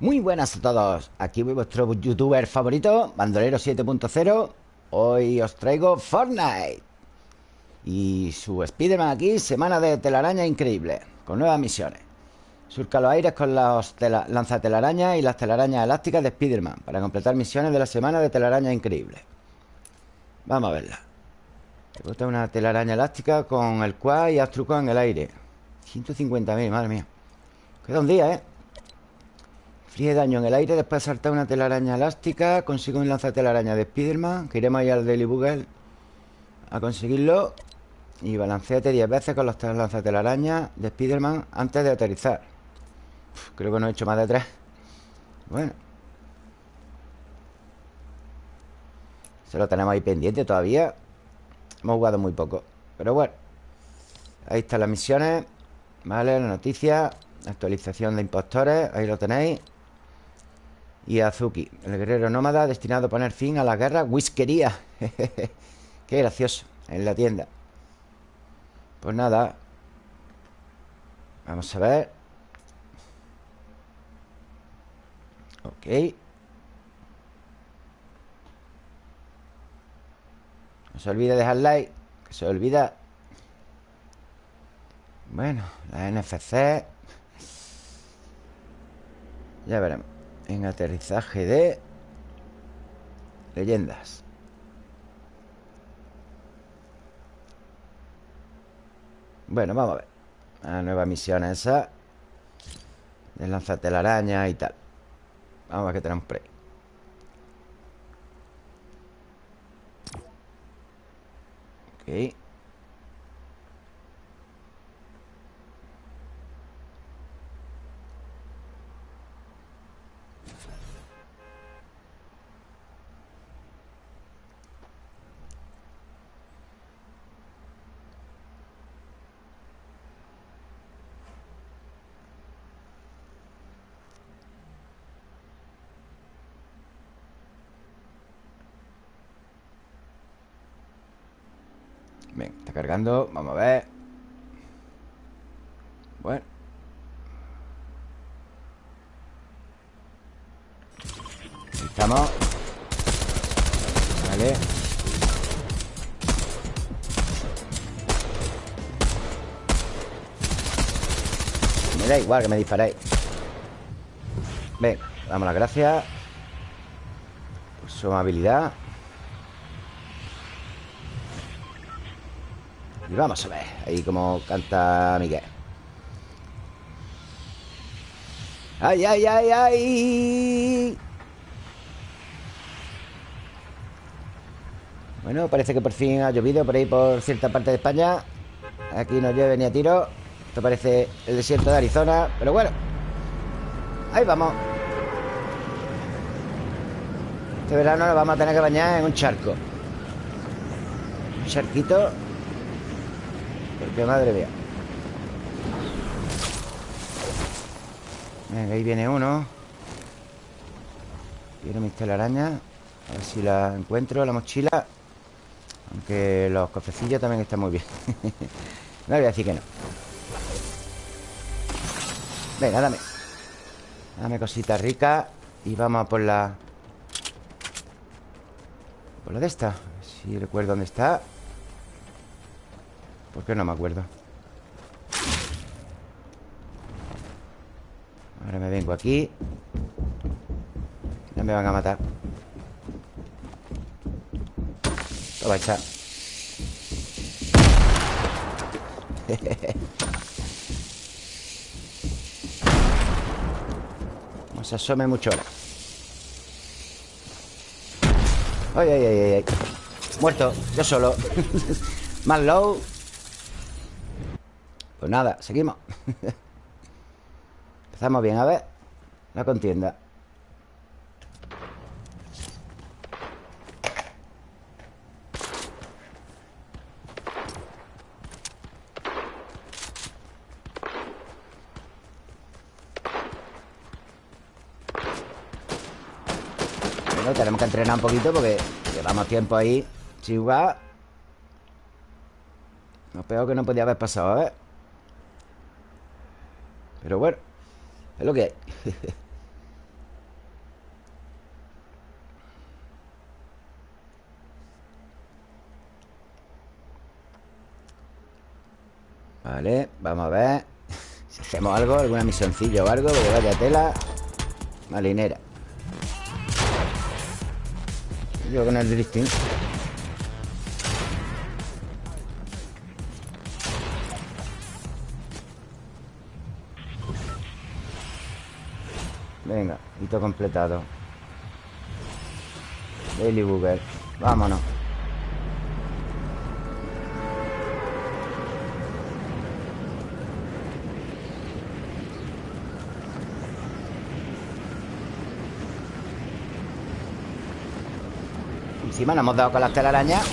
Muy buenas a todos, aquí vuestro youtuber favorito, Bandolero 7.0 Hoy os traigo Fortnite Y su Spiderman aquí, semana de telaraña increíble Con nuevas misiones. Surca los aires con los lanzatelarañas y las telarañas elásticas de Spiderman Para completar misiones de la semana de telaraña increíble. Vamos a verla. Te una telaraña elástica con el cual y haz trucos en el aire 150.000, madre mía. Queda un día, ¿eh? Fríe daño en el aire Después de saltar una telaraña elástica Consigo un lanzatelaraña de Spiderman Que iremos al Daily Bugle A conseguirlo Y balanceate 10 veces con los lanzatelarañas de Spiderman Antes de aterrizar. Creo que no he hecho más de 3 Bueno. Se lo tenemos ahí pendiente todavía. Hemos jugado muy poco Pero bueno. Ahí están las misiones. Vale, la noticia. Actualización de impostores. Ahí lo tenéis y Azuki, el guerrero nómada destinado a poner fin a la guerra Whiskería. Qué gracioso, en la tienda. Pues nada Vamos a ver. Ok. No se olvide dejar like Que se olvida. Bueno, la NFC Ya veremos en aterrizaje de leyendas. Bueno, vamos a ver. La nueva misión esa. De lanzarte la araña y tal. Vamos a ver qué tenemos por ahí. Ok. Bien, cargando. Vamos a ver. Bueno. Ahí estamos. Vale. Me da igual que me disparéis. Ven, damos las gracias. Por su amabilidad Y vamos a ver Ahí como canta Miguel. ¡Ay, ay, ay, ay! Bueno, parece que por fin ha llovido por ahí por cierta parte de España. Aquí no llueve ni a tiro. Esto parece el desierto de Arizona Pero bueno. Ahí vamos. Este verano nos vamos a tener que bañar en un charco. Un charquito porque madre mía. Venga, ahí viene uno. Quiero mis telarañas A ver si la encuentro, la mochila. Aunque los cofrecillos también están muy bien. No voy a decir que no. Venga, dame. Dame cositas ricas Y vamos a por la Por la de esta. Si recuerdo dónde está ¿Por qué no me acuerdo? Ahora me vengo aquí. Ya me van a matar. Toma esa No se asome mucho ahora. Ay, ay, ay, ay. Muerto, yo solo. Más low pues nada, seguimos Empezamos bien, a ver La contienda Bueno, tenemos que entrenar un poquito porque llevamos tiempo ahí jugar. Lo peor que no podía haber pasado, a ver. Pero bueno, es lo que hay. Vale, vamos a ver. Si hacemos algo, alguna misioncilla o algo Porque vaya tela Malinera. Yo con el drifting Venga, hito completado. Daily Booger Vámonos. Encima nos hemos dado con las telarañas.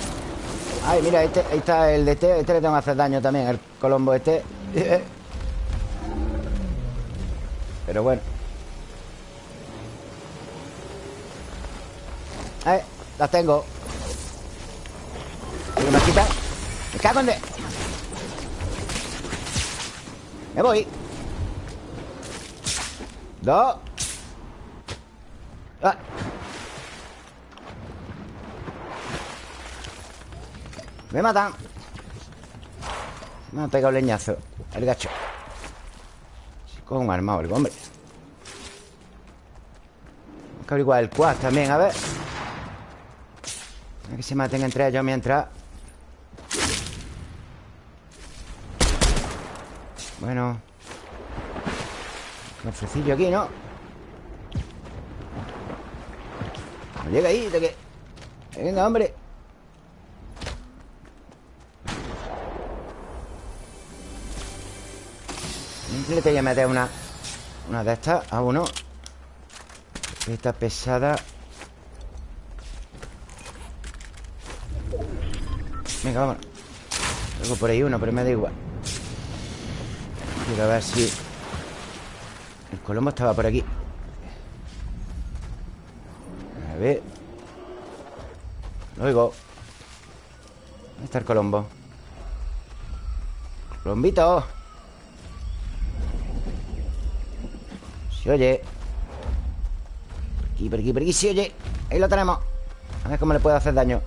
Ay, mira, este, ahí está el de este Este le tengo que hacer daño también El colombo este. Pero bueno Eh, las tengo. ¿Alguien me quita? Me cago en de... Me voy Dos ah. Me matan Me ha pegado leñazo El gacho. Con un armado el hombre. Vamos a averiguar el quad también, a ver. que se maten entre ellos mientras. Bueno. Un ofrecillo aquí, ¿no? No llega ahí, de que Venga, hombre. Le quería meter una Una de estas a uno. Esta pesada Venga, vámonos. Tengo por ahí uno, pero me da igual. Quiero ver si El colombo estaba por aquí. A ver. Lo oigo ¿Dónde está el colombo? Colombito. Se oye. Por aquí, por aquí, por aquí Se oye. Ahí lo tenemos. A ver cómo le puedo hacer daño.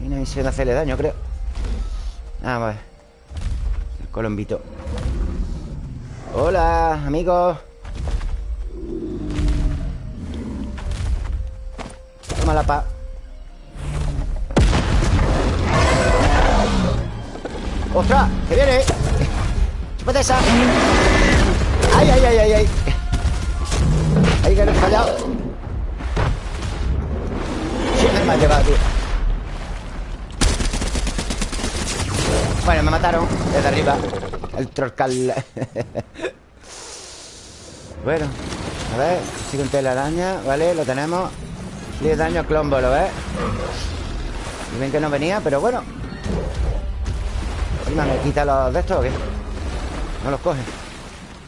Una misión de hacerle daño, creo Ah, vale El colombito Hola, amigos Toma la paz ¡Ostras! ¡Que viene! ¡Chúpate esa! ¡Ay, ay, ay, ay! ay! Ahí que no he fallado Siempre me ha llevado, tío Bueno, me mataron desde arriba. El trolcal Bueno A ver, sigue un telaraña Vale, lo tenemos. 10 daño Clombo, ¿lo ves? Y ven que no venía, pero bueno. Encima me quita los de estos o No los coge.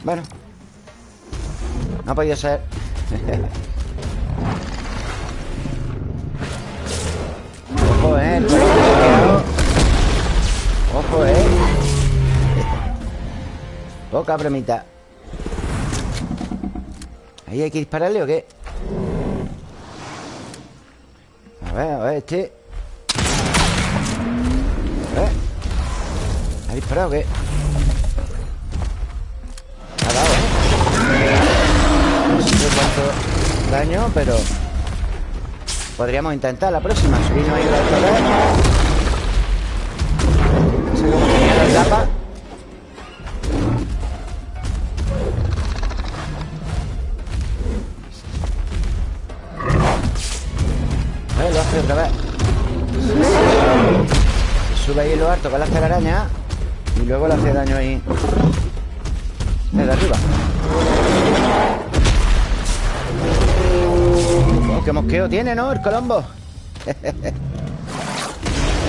Bueno No ha podido ser Poca bromita ¿Ahí hay que dispararle o qué? A ver, a ver, este ver ¿Ha disparado o qué? Ha dado, ¿eh? No sé cuánto daño, pero Podríamos intentar la próxima Subirnos ahí la el tapa Se sube ahí en lo alto con la telaraña Y luego le hace daño ahí. Desde arriba. Oh, qué mosqueo tiene, ¿no? El colombo. El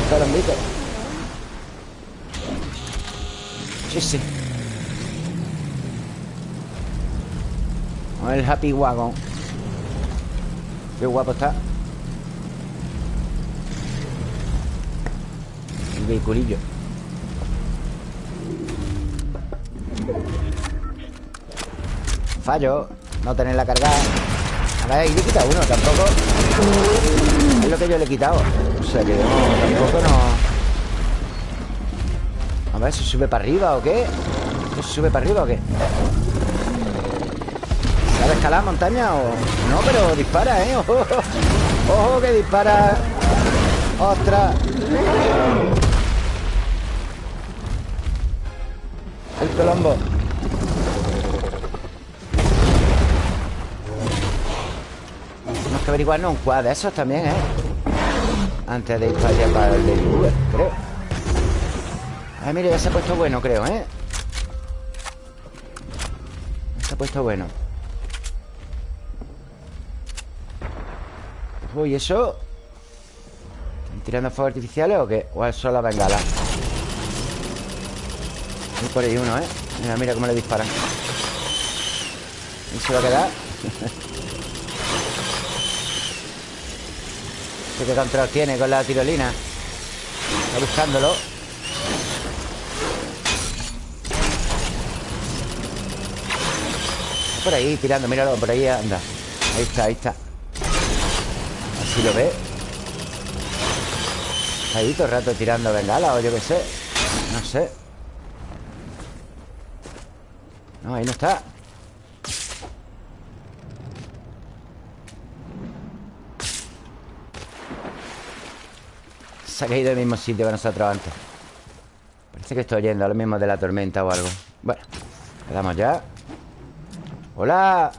colombito. Sí, sí. El Happy Wagon. Qué guapo está vehiculillo Fallo No tenerla cargada A ver, ahí le he uno Tampoco Es lo que yo le he quitado O sea que tampoco no ver, ¿se sube para arriba o qué? ¿Se sube para arriba o qué? ¿Sabe escalar montaña o...? No, pero dispara, ¿eh? ¡Ojo! ¡Ojo que dispara! ¡Ostras! Colombo Tenemos que averiguarnos un quad de esos también, ¿eh? Antes de ir para allá para el de creo Ay, mire, ya se ha puesto bueno, creo, ¿eh? Se ha puesto bueno Uy, ¿eso? ¿Están tirando fuegos artificiales o qué? ¿O es solo la bengala? Hay por ahí uno, ¿eh? Mira, mira cómo le disparan ¿Y se va a quedar? ¿Qué control tiene con la tirolina? Está buscándolo. Por ahí, tirando, míralo, por ahí anda. Ahí está, ahí está. Así lo ve. Ahí todo el rato tirando bengala o yo qué sé. No sé No, ahí no está. Se ha caído el mismo sitio que nosotros antes. Parece que estoy yendo a lo mismo de la tormenta o algo. Bueno, quedamos ya. Hola.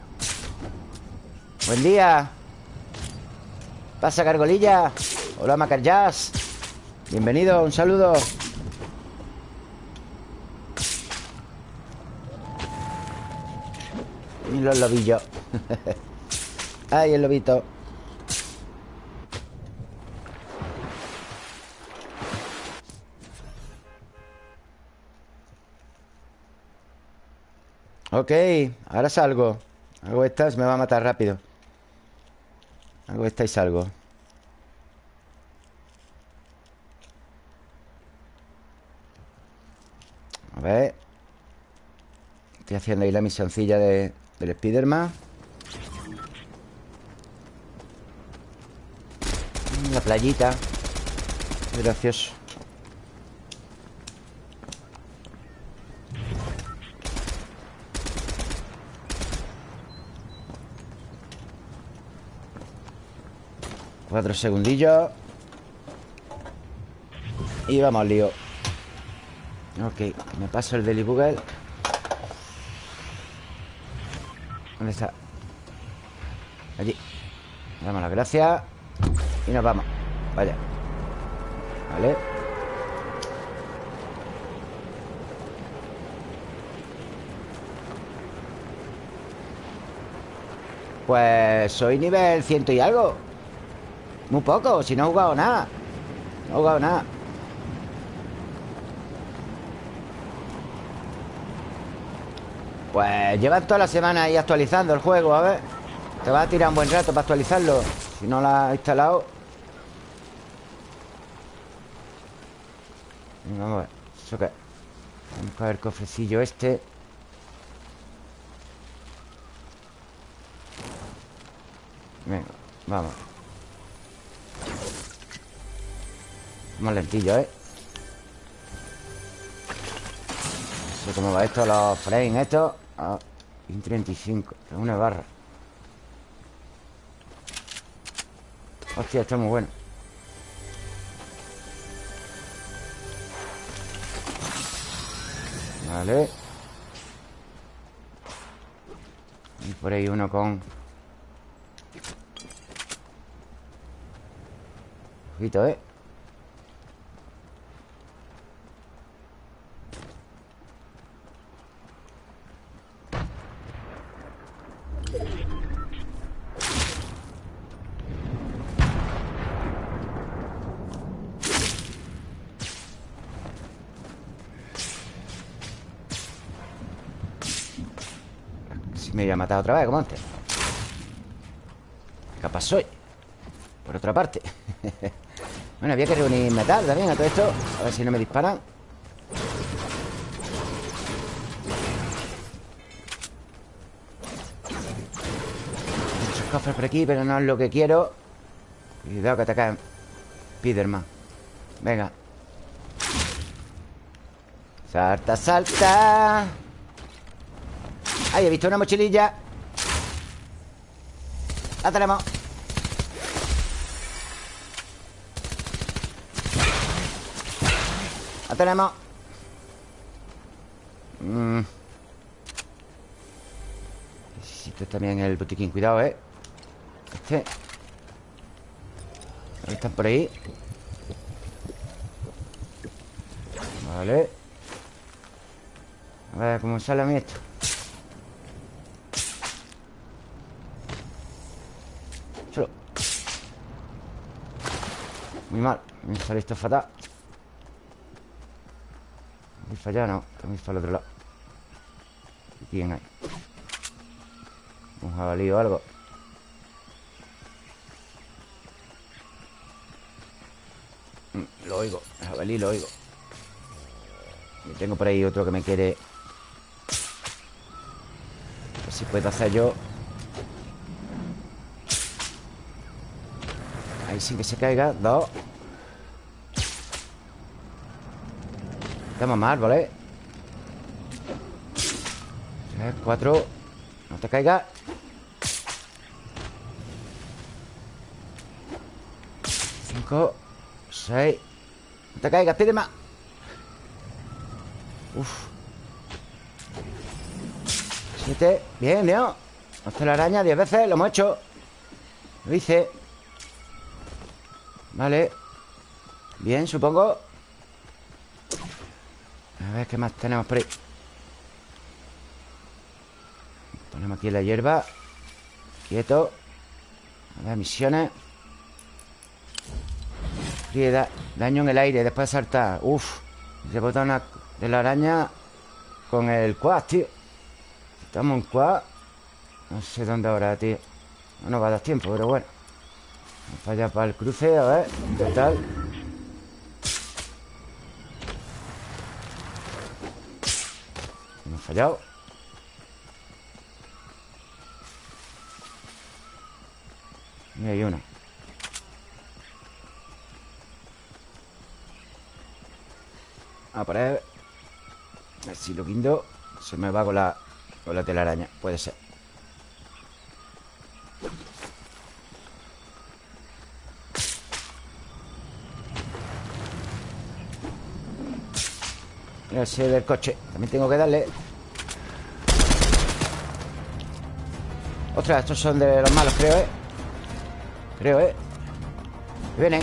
Buen día. Pasa, Cargolilla Hola, Macarjazz Bienvenido, un saludo Los lobillos Ay, el lobito. Ok, ahora salgo. Hago estas, me va a matar rápido. Hago esta y salgo. A ver. Estoy haciendo ahí la misioncilla de, del Spiderman. La playita. Gracioso. Cuatro segundillos. Y vamos lío. Ok, me paso el Deli Google ¿Dónde está? Allí. Damos las gracias. Y nos vamos. Vaya. Vale. Pues soy nivel ciento y algo. Muy poco, si no he jugado nada. No he jugado nada Pues llevan toda la semana ahí actualizando el juego, a ver. Te va a tirar un buen rato para actualizarlo. Si no lo has instalado. Vamos a ver. ¿Eso qué? Vamos a ver el cofrecillo este. Venga, vamos. Más lentillo, ¿eh? No sé cómo va esto, los frames estos Ah, 35 Es una barra. Hostia, está muy bueno. Vale. Y por ahí uno con Ojito, ¿eh? Me voy a matar otra vez, como antes. Capaz soy Por otra parte. Bueno, había que reunir metal también a todo esto A ver si no me disparan. Muchos cofres por aquí Pero no es lo que quiero. Cuidado que te caen Spiderman. Venga. Salta, salta Ahí he visto una mochililla. La tenemos La tenemos mm. Necesito también el botiquín Cuidado, eh. Este. Están por ahí. Vale. A ver cómo sale a mí esto Muy mal. Me sale esto fatal. Muy fallado, no Muy para el otro lado. ¿Quién hay? Un jabalí o algo mm, Lo oigo, el jabalí lo oigo. Y tengo por ahí otro que me quiere. A ver si puedo hacer yo. Ahí sin que se caiga. Dos Estamos mal, ¿vale? Tres, cuatro No te caiga Cinco Seis No te caigas, pide más Uf. Siete. Bien, bien. Hasta la araña diez veces. Lo hemos hecho. Lo hice. Vale. Bien, supongo. Ver qué más tenemos por ahí. Ponemos aquí la hierba. Quieto. A ver, misiones. daño en el aire después de saltar. Uf. Rebota una de la araña con el quad, tío. Estamos en quad. No sé dónde ahora, tío. No nos va a dar tiempo, pero bueno. Vamos para allá, para el cruce, a ver. ¿Qué tal? Fallado. Y hay uno. A ver. A ver si lo guindo Se me va con la, con la telaraña. Puede ser. Ese del coche. También tengo que darle Ostras, estos son de los malos, creo, ¿eh? Creo, ¿eh? Vienen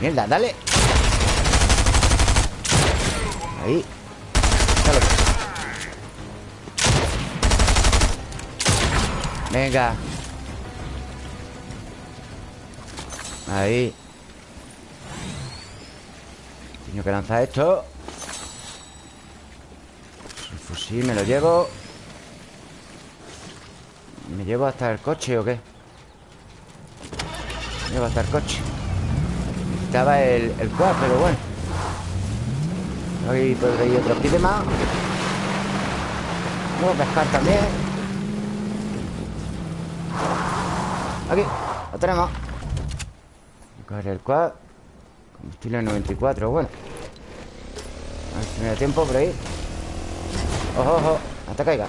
Mierda, dale Ahí. Venga. Ahí. Tengo que lanzar esto. El fusil me lo llevo. ¿Me llevo hasta el coche o qué? Me llevo hasta el coche. Estaba el, el pero bueno Ahí por ahí otro pide más. Vamos a pescar también. Aquí, lo tenemos. Coger el quad. Combustible 94, bueno. A ver si me da tiempo por ahí. Ojo, ojo, hasta caiga.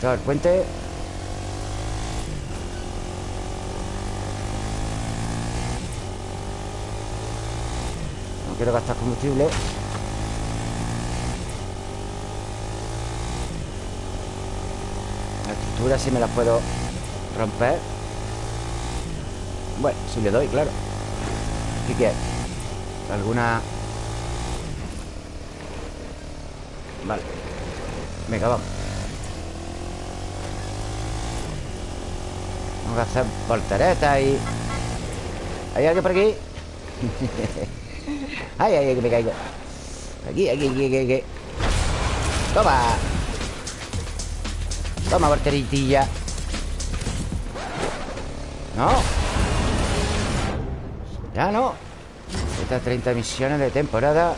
Todo el puente quiero gastar combustible La estructura sí me la puedo romper Bueno, si le doy, claro ¿Qué quieres? ¿Alguna...? Vale Venga, vamos Vamos a hacer volteretas y... ¿Hay alguien por aquí? Ay, ay, ay, que me caigo. Aquí, aquí, aquí, aquí, aquí. Toma. Toma, porteritilla. No. Ya no. Estas 30 misiones de temporada.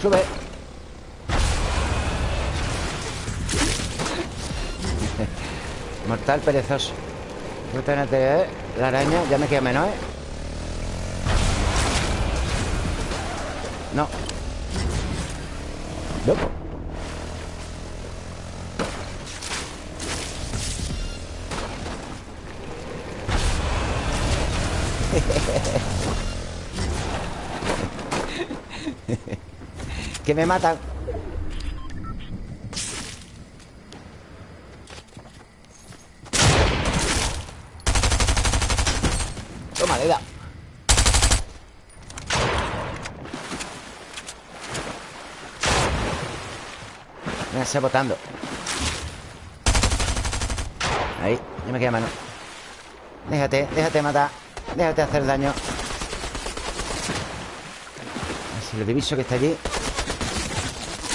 Sube. Mortal perezoso. ¿eh? La araña ya me queda menos, ¿eh? No. Loco. Que me matan Toma, le da Me está botando Ahí, ya me queda mano. Déjate, déjate matar. Déjate hacer daño. Si lo diviso que está allí.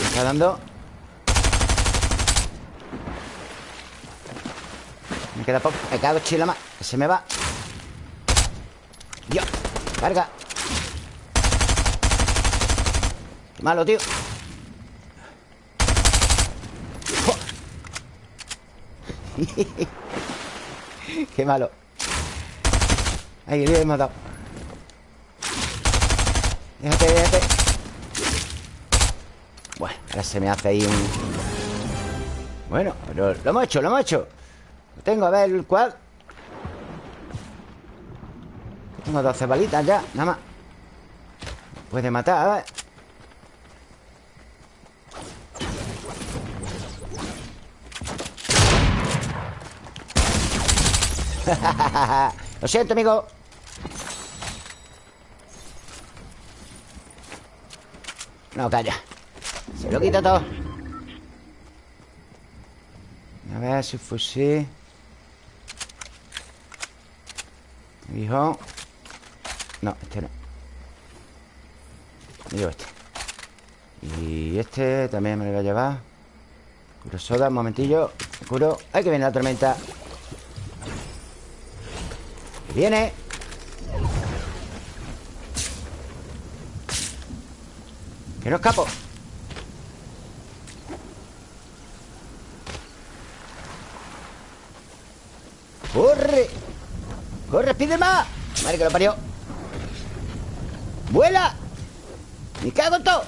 Me está dando. Me queda poco. Me queda dos chilas más se me va. Dios. Carga Qué malo, tío Qué malo. Ahí le hemos dado. Déjate, déjate. Bueno, ahora se me hace ahí un... Bueno, pero lo hemos hecho, lo hemos hecho. Lo tengo, a ver, el Tengo 12 balitas ya, nada más. Puede matar, a ver Lo siento, amigo. No, calla. Se lo quito todo. A ver, su fusil Hijo No, este no. Me este. Y este también me lo voy a llevar. Curo soda, un momentillo. Curo. ¡Ay, que viene la tormenta! Viene Que no escapo ¡Corre! ¡Corre, más! Madre que lo parió ¡Vuela! ¡Me cago en todo!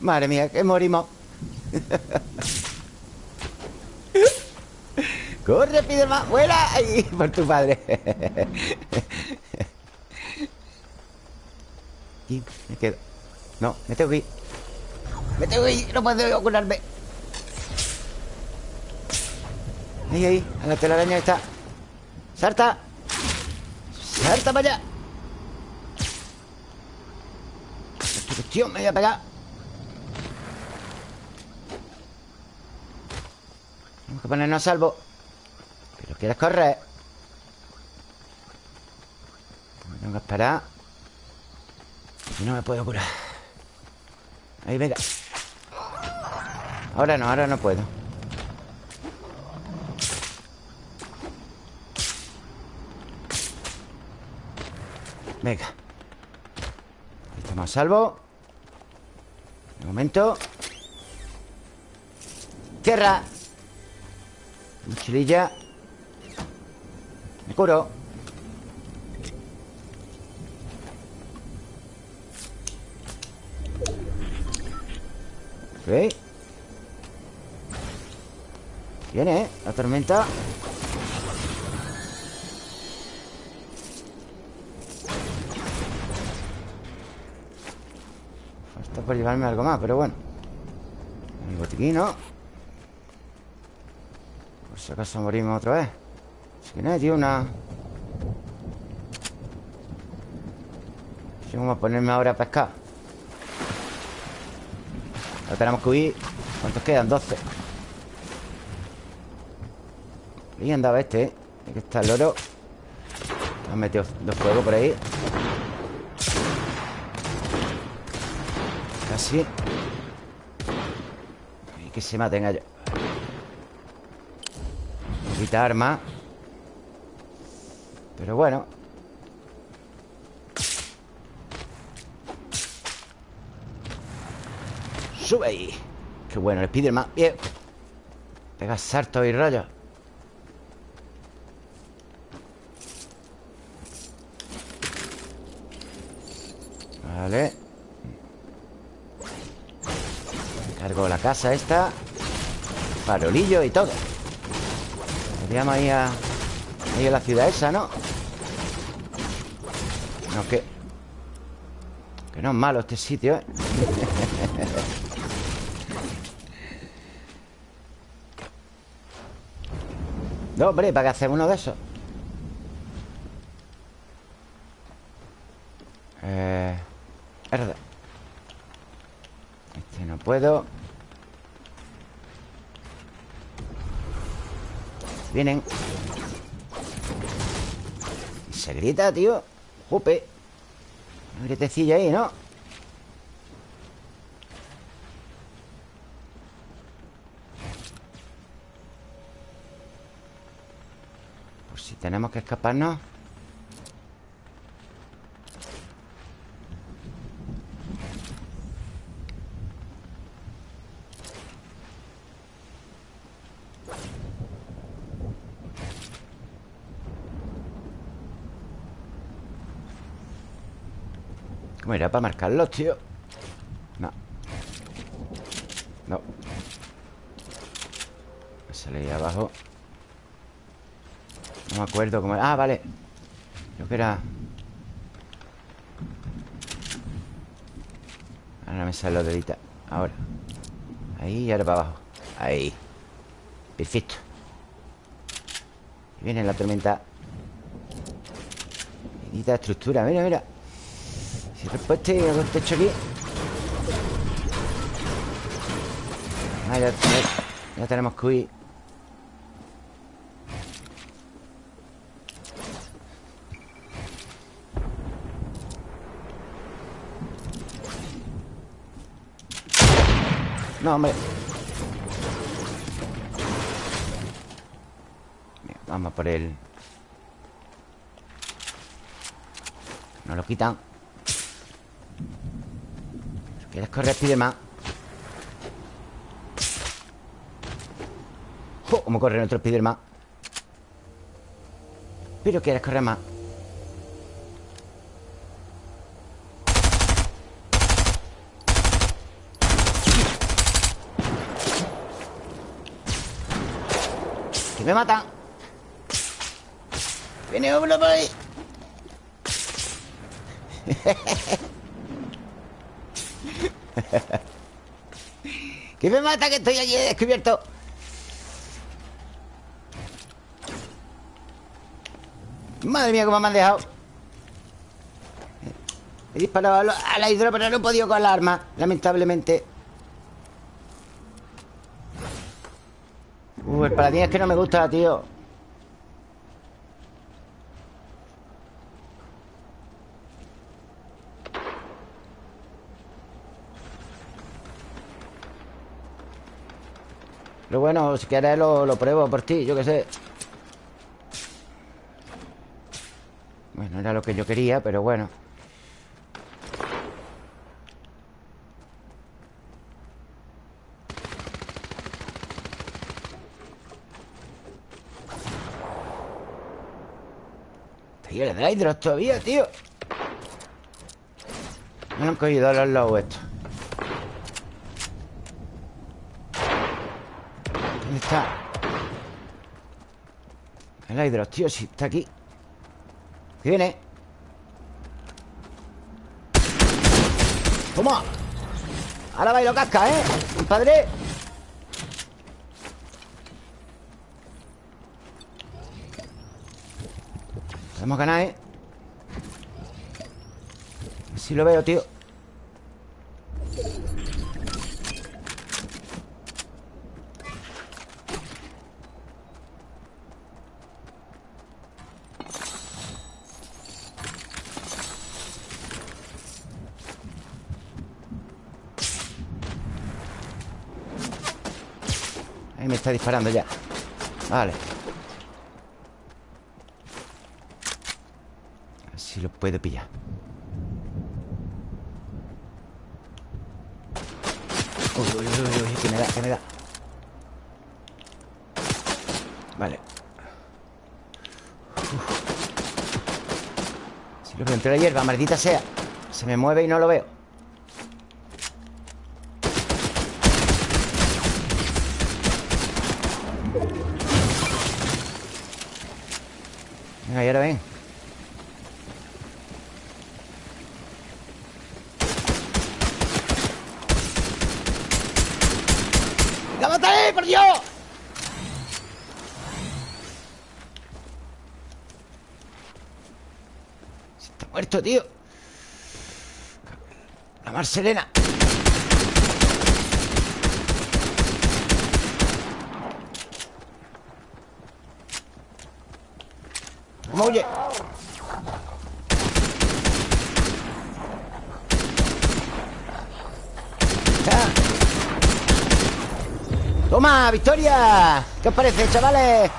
Madre mía, que morimos ¡Corre, más! ¡Vuela! ¡Ay, por tu padre! Y me quedo No, me tengo que ir Me tengo que ir, no puedo curarme Ahí, ahí, a la telaraña está ¡Salta! ¡Salta para allá! Tío, me voy a pegar Tenemos que ponernos a salvo ¿Quieres correr? Tengo que esperar Y no me puedo curar. Ahí, venga. Ahora no, ahora no puedo. Venga. Estamos a salvo. De momento. Tierra. Mochililla curo Ok Viene, ¿eh? La tormenta Falta por llevarme algo más, pero bueno El botiquín. Por si acaso morimos otra vez no tío, una... Vamos a ponerme ahora a pescar. Ahora tenemos que huir. ¿Cuántos quedan? 12 Ahí andaba este, ¿eh? Aquí está el oro. Han metido dos fuegos por ahí. Casi. Y que se maten ellos. Poquita arma Pero bueno. Sube ahí. Qué bueno, el Spiderman Bien Pega saltos y rayos Vale. Cargo la casa esta. Farolillo y todo. Podríamos ir a... Ahí a la ciudad esa, ¿no? No, que... Que no es malo este sitio, ¿eh? no, hombre, ¿para qué hacer uno de esos? Eh... Este no puedo Vienen Se grita, tío. Jupe. Un gritecillo ahí, ¿no? Pues si tenemos que escaparnos ¿Cómo era para marcarlos, tío? No. No. Sale ahí abajo. No me acuerdo cómo era. Ah, vale. Creo que era. Ahora me sale los deditos Ahora. Ahí y ahora para abajo. Ahí. Perfecto. Viene la tormenta. Medita estructura, mira, mira si después te hago techo aquí. Ah, ya, ya, tenemos que huir. No, hombre. Vamos por él No lo quitan ¿Quieres correr, Spiderman? ¡Oh! ¿Cómo corre nuestro Spiderman? Pero quieres correr más Que me matan Viene uno por ahí ¡Que me mata que estoy allí descubierto! Madre mía, cómo me han dejado. He disparado a la hidro, pero no he podido con la arma Lamentablemente. Uh, el paladín es que no me gusta, tío bueno, si quieres lo, pruebo por ti, yo qué sé. Bueno, era lo que yo quería, pero bueno. Tío, le da hidros todavía, tío. Me han cogido los lobos estos está? El hidros, tío, si está aquí ¿Qué viene? ¡Toma! Ahora bailo casca, ¿eh? Padre Podemos ganar, ¿eh? Si lo veo, tío está disparando ya. Vale. A si lo puedo pillar. Uy, uy, uy, uy, que me da, que me da. Vale. Si lo veo entre la hierba, maldita sea. Se me mueve y no lo veo. Marcelena ¿Cómo huye? ¡Ah! ¡Toma, victoria! ¿Qué os parece, chavales?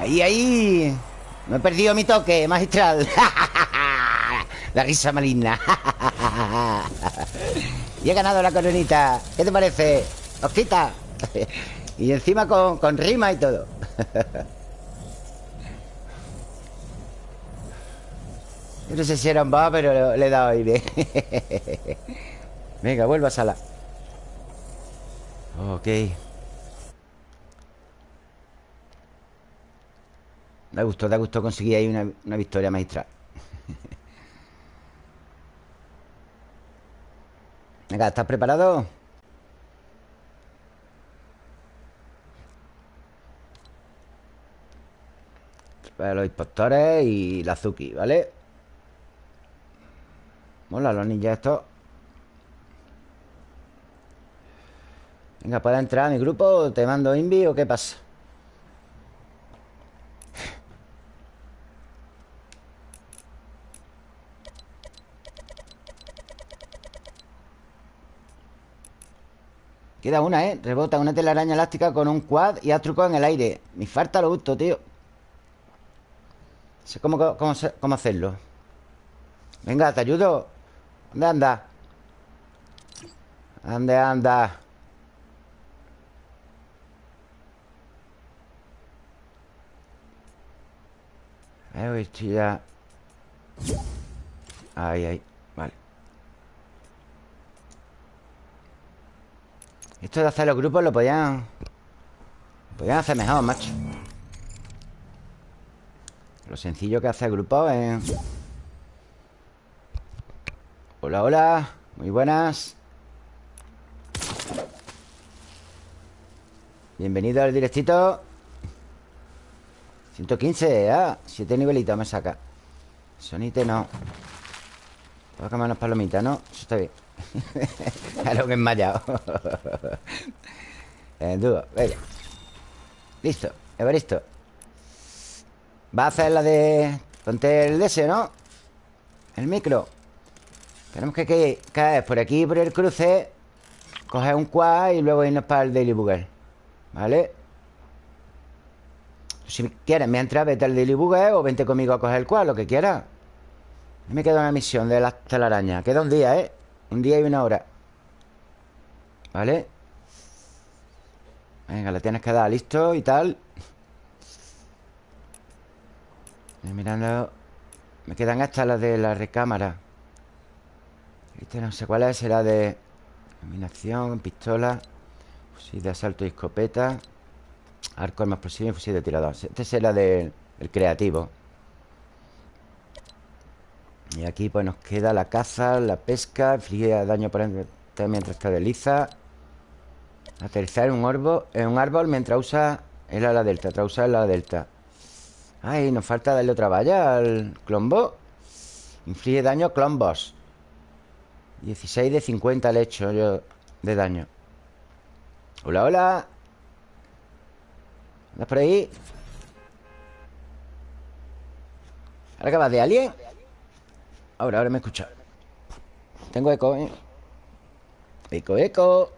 Ahí, ahí No he perdido mi toque, magistral La risa maligna. Y he ganado la coronita. ¿Qué te parece? Osquita Y encima con, con rima y todo. No sé si era un va, pero le he dado aire. Venga, vuelvo a sala. Ok. Da gusto, da gusto conseguir ahí una, una victoria magistral Venga, ¿estás preparado? Para los impostores y la Azuki, ¿vale? Mola los ninjas estos Venga, ¿puedes entrar a mi grupo? ¿Te mando invi o qué pasa? Queda una, ¿eh? Rebota una telaraña elástica con un quad y haz truco en el aire Me falta lo gusto, tío Sé cómo, cómo, cómo hacerlo Venga, te ayudo ¿Dónde anda? ¿Dónde anda? Eh, estoy ya... Ahí, ahí Vale Esto de hacer los grupos lo podían... Podían hacer mejor, macho. Lo sencillo que hace el grupo es... Hola, hola. Muy buenas. Bienvenido al directito. 115, ah, 7 nivelitos me saca. Sonite no. Puedo comer unas palomitas, ¿no? Eso está bien Claro que enmayado En dúo, venga Listo, Evaristo Va a hacer la de... Ponte el DS, ¿no? El micro Tenemos que caer por aquí, por el cruce Coger un quad y luego irnos para el Daily Bugle ¿Vale? Si quieres, mientras vete al Daily Bugle o vente conmigo a coger el cual, lo que quieras. Me queda una misión de las telarañas. Queda un día, ¿eh? Un día y una hora. ¿Vale? Venga, le tienes que dar listo y tal. Estoy mirando. Me quedan estas las de la recámara. Este no sé cuál es, será de Combinación, pistola, fusil de asalto y escopeta. Arco, arma explosiva y fusil de tirador Este será del creativo Y aquí pues nos queda la caza, la pesca Inflige daño por mientras está desliza Aterrizar en un, orbo, en un árbol mientras usa el ala delta Tras usar el ala delta. Ay, nos falta darle otra valla al clombo. Inflige daño a clombos. 16 de 50 le he hecho yo de daño. Hola, hola. ¿Andas por ahí? ¿Ahora acabas de alguien? Ahora, ahora me escucha. Tengo eco, ¿eh? Eco, eco.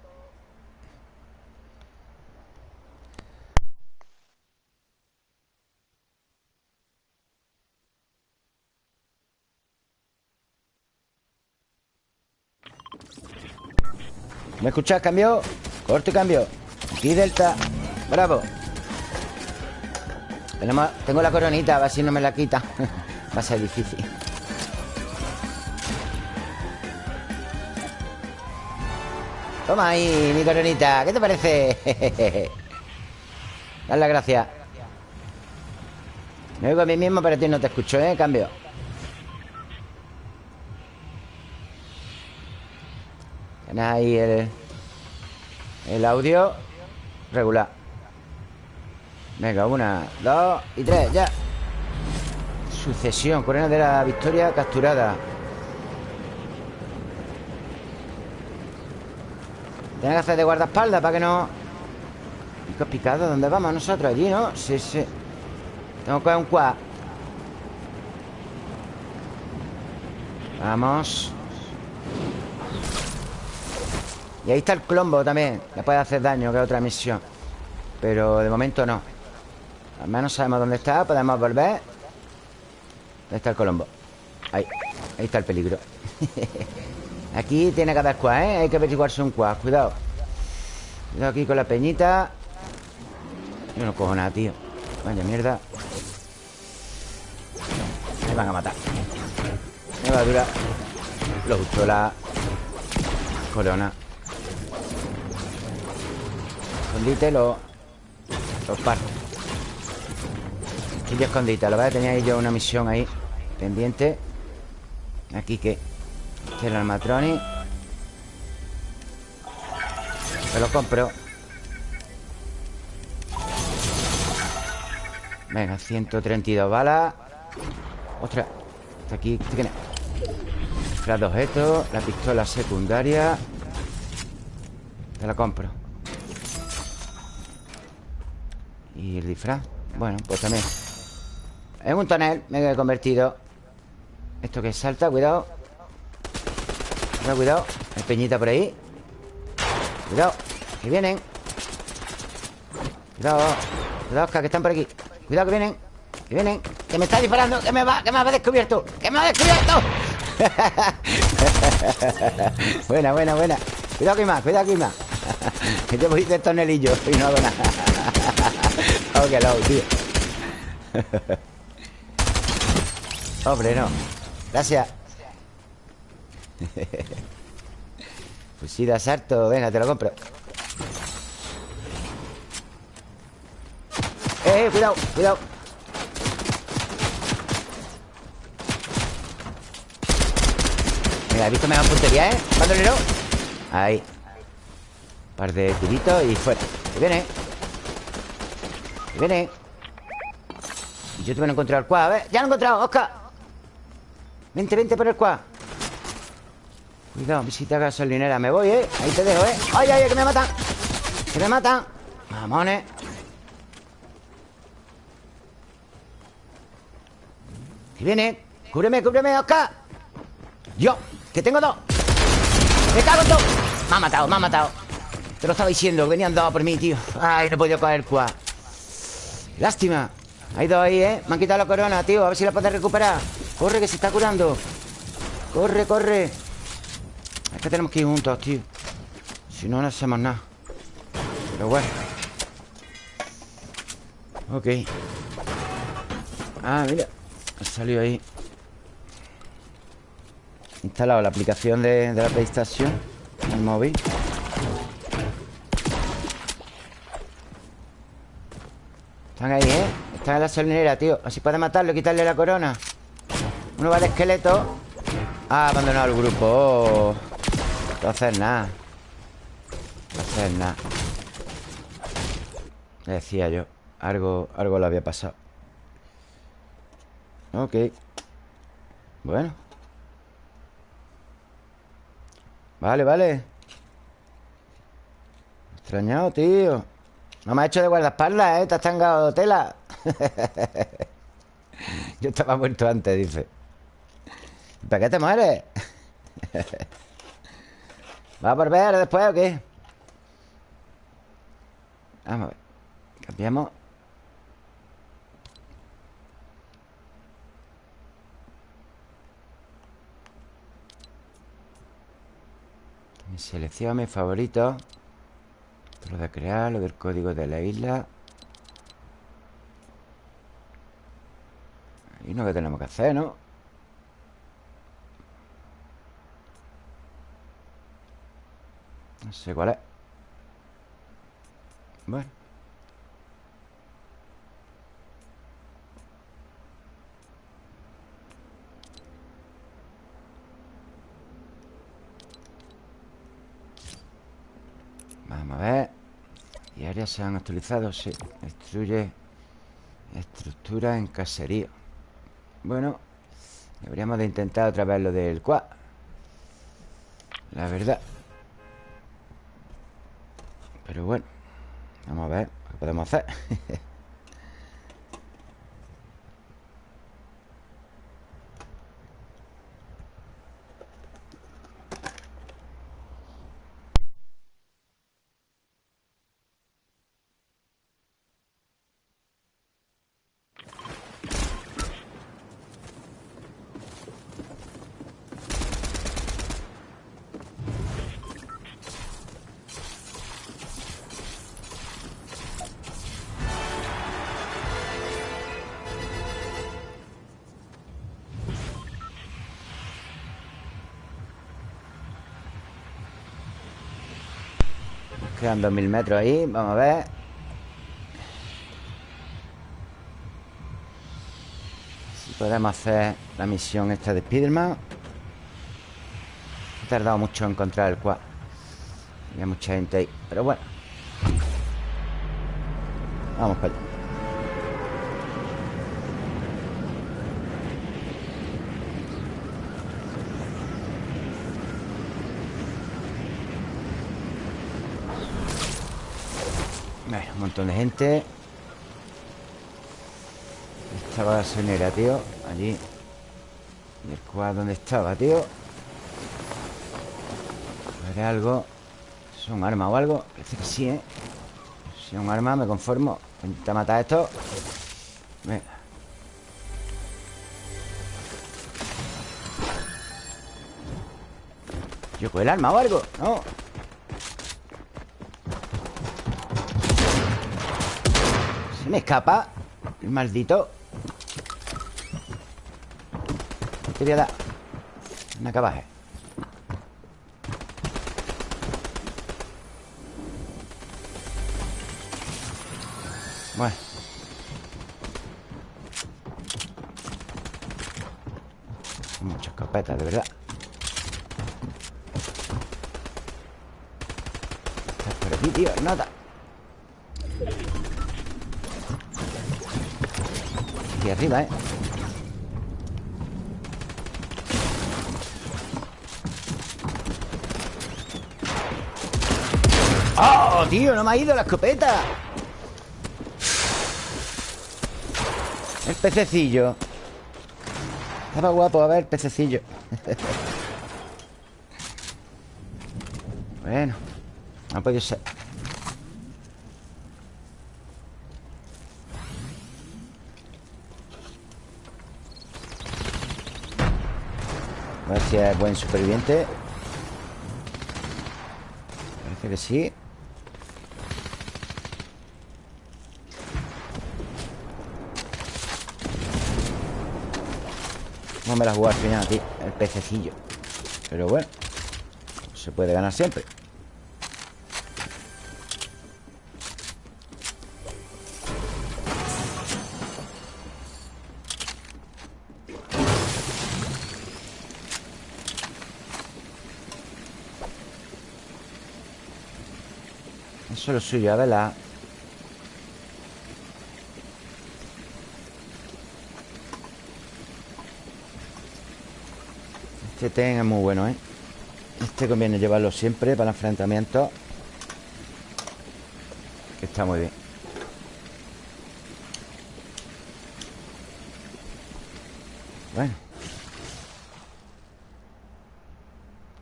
¿Me escuchas? Cambio. Corto y cambio. Aquí Delta. Bravo. Tengo la coronita, a ver si no me la quita. Va a ser difícil. Toma ahí mi coronita ¿Qué te parece? Dale las gracias Me oigo a mí mismo Pero a ti no te escucho, ¿eh? Cambio. Tienes ahí el... El audio Regular. Venga, una, dos y tres, ya. Sucesión, corona de la victoria capturada Tiene que hacer de guardaespaldas para que no... Picos picado, ¿dónde vamos nosotros? Allí, ¿no? Sí, sí. Tengo que coger un quad Vamos. Y ahí está el clombo también. Le puede hacer daño, que es otra misión. Pero de momento no. Al menos sabemos dónde está Podemos volver. ¿Dónde está el colombo? Ahí, ahí está el peligro Aquí tiene que haber ¿eh? Hay que averiguarse un quad, cuidado Cuidado aquí con la peñita Yo no cojo nada, tío Vaya mierda Me van a matar Me va a durar Lo justo la corona Escondite lo, los parto. Aquí ya escondite. Lo voy a tener yo una misión ahí pendiente. Aquí que. El almatroni. Me lo compro. Venga, 132 balas. Ostras. Está aquí. ¿Este quién es? Las objetos. La pistola secundaria. Te la compro. ¿Y el disfraz? Bueno, pues también En un tonel me he convertido Esto que salta, cuidado Cuidado, cuidado. Hay peñita por ahí. Cuidado, que vienen. Cuidado Cuidado, Oscar, que están por aquí. Cuidado, que vienen Que vienen. Que me está disparando Que me va, que me ha descubierto Que me ha descubierto. Buena, buena, buena. Cuidado que hay más, cuidado que más Que te voy de tonelillo y no hago nada. Oh, que low, tío. Hombre, no. Gracias Pues sí, de asalto Venga, te lo compro. Eh, eh, cuidado, cuidado. Mira, he visto mejor puntería, ¿eh? Bandolero Ahí. Par de tiritos y fuera. Que viene. Viene. Y yo te voy a encontrar el quad A ver, ya lo he encontrado, Oscar. Vente, vente por el quad Cuidado, visita gasolinera Me voy, ¿eh? Ahí te dejo, ¿eh? ¡Ay, ay, que me matan! ¡Que me matan! Mamones Que viene. Cúbreme, cúbreme, Oscar. Yo, que tengo dos. Me cago en todo. Me ha matado, me ha matado. Te lo estaba diciendo, venían dos por mí, tío. Ay, no he podido coger quad Lástima. Hay dos ahí, ¿eh? Me han quitado la corona, tío. A ver si la puedes recuperar. Corre, que se está curando. Corre, corre Es que tenemos que ir juntos, tío. Si no, no hacemos nada. Pero bueno. Ok. Ah, mira. Ha salido ahí. Instalado la aplicación de, de la PlayStation el móvil. Están ahí, ¿eh? Están en la salinera, tío. Así puede matarlo y quitarle la corona. Uno va de esqueleto. Ah, abandonado el grupo. Oh. No hacer nada No hacer nada Decía yo Algo, algo le había pasado Ok Bueno Vale, vale Extrañado, tío no me ha hecho de guardaespaldas, ¿eh? Te has tangado tela. Yo estaba muerto antes, dice. ¿Para qué te mueres? ¿Va a volver después o qué? Vamos a ver. Cambiamos. Mi selección, mis favoritos Lo de crear, lo del código de la isla Y no que tenemos que hacer, ¿no? No sé cuál es Bueno. Vamos a ver. Y áreas se han actualizado, sí. Destruye Estructura en caserío. Bueno Deberíamos de intentar otra vez lo del quad La verdad Pero bueno Vamos a ver qué podemos hacer Quedan 2000 metros ahí Vamos a ver. Si podemos hacer la misión esta de Spiderman. He tardado mucho en encontrar el cual Había mucha gente ahí Pero bueno. Vamos para allá un montón de gente Estaba gasolinera, tío Allí ¿Y el cuadro dónde estaba, tío? ¿Veré algo? ¿Es un arma o algo? Parece que sí, ¿eh? Si es un arma me conformo Intenta matar esto Venga Yo con el arma o algo No me escapa El maldito. Te voy a dar Una cabaje Bueno. Muchas escopetas, de verdad. Estás por aquí, tío, nada arriba, ¿eh? ¡Oh, tío! No me ha ido la escopeta El pececillo Estaba guapo, a ver, pececillo Bueno No puede ser si es buen superviviente. Parece que sí. No me la jugar al final, tío El pececillo. Pero bueno Se puede ganar siempre Eso es lo suyo, ¿verdad? Este ten es muy bueno, ¿eh? Este conviene llevarlo siempre para enfrentamientos Que está muy bien Bueno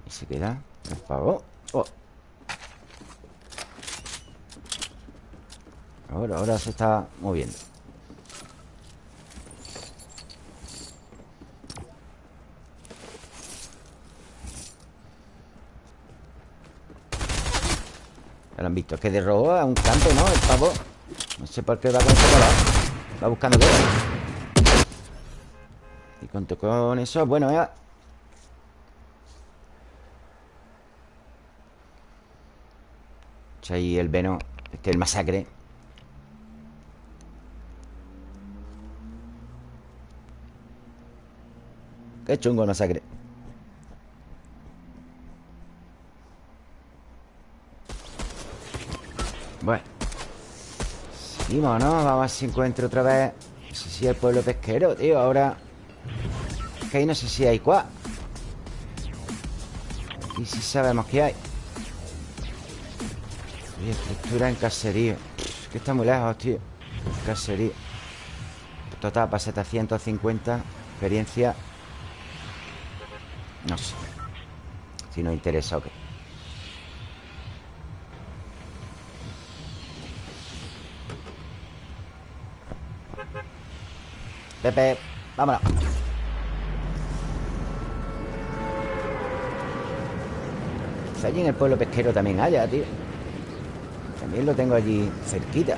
Y se queda Por favor oh. Ahora, ahora se está moviendo Ya lo han visto. Es que de robo a un campo, ¿no? El pavo. No sé por qué va con color. Va buscando todo. Y conto con eso, bueno, ya. Ahí el veno. Este es el masacre. Qué chungo masacre. Bueno. Seguimos, ¿no? Vamos a ver si encuentro otra vez. No sé si el pueblo pesquero, tío Ahora. Es que ahí no sé si hay cuá. Y si sabemos que hay. Oye, estructura en caserío. Es que está muy lejos, tío. Caserío. Total para 750 Experiencia Si nos interesa o qué Pepe, vámonos. Allí en el pueblo pesquero también haya, tío. También lo tengo allí cerquita.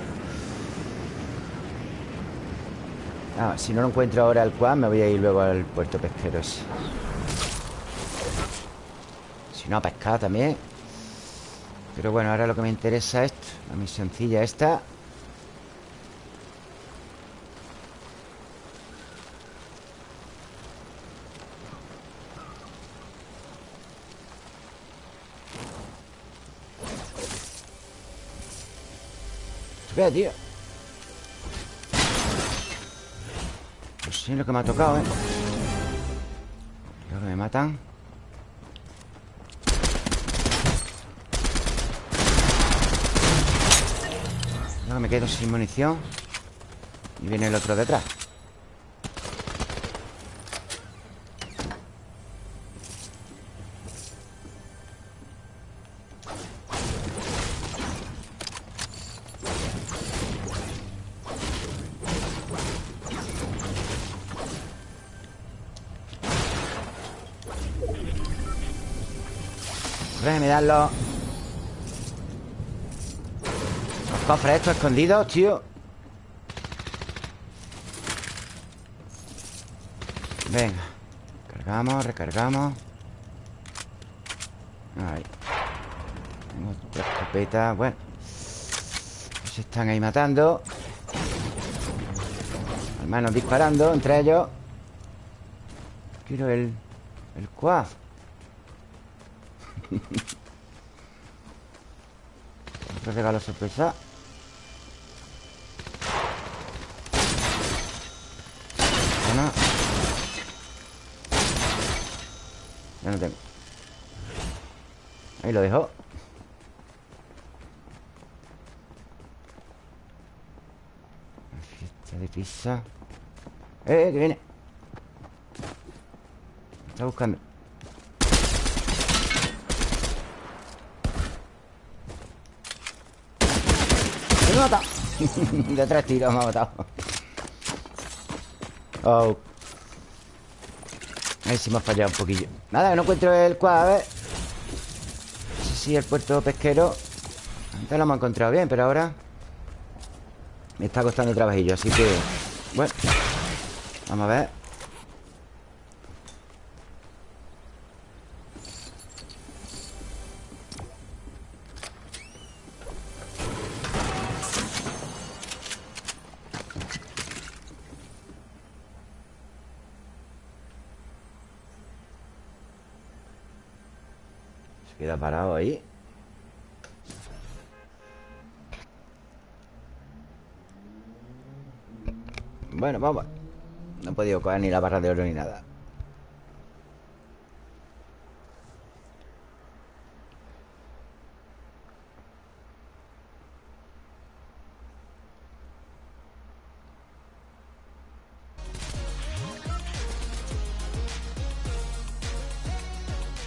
Ah, si no lo encuentro ahora al cual Me voy a ir luego al puerto pesquero ese no, a también Pero bueno, ahora lo que me interesa es La misioncilla esta ¿Qué, tío? Pues sí, lo que me ha tocado, ¿eh? Creo que me matan me quedo sin munición. Y viene el otro detrás. Déjame darlo Los cofres estos escondidos, tío. Venga. Cargamos, recargamos. Ahí. Tengo otra escopeta Bueno. Se están ahí matando. Hermanos disparando entre ellos. Quiero el... El cuaf otro regalo sorpresa Bueno Ya no tengo Ahí lo dejo Fiesta de pizza. ¡Eh, eh, que viene! está buscando. Me ha matado De tres tiros me ha matado. Oh. Ahí sí me ha fallado un poquillo. Nada, no encuentro el quad, a ver Si el puerto pesquero. Antes lo hemos encontrado bien, pero ahora Me está costando trabajillo, así que Bueno Vamos a ver. Queda parado ahí Bueno, vamos Ni la barra de oro ni nada.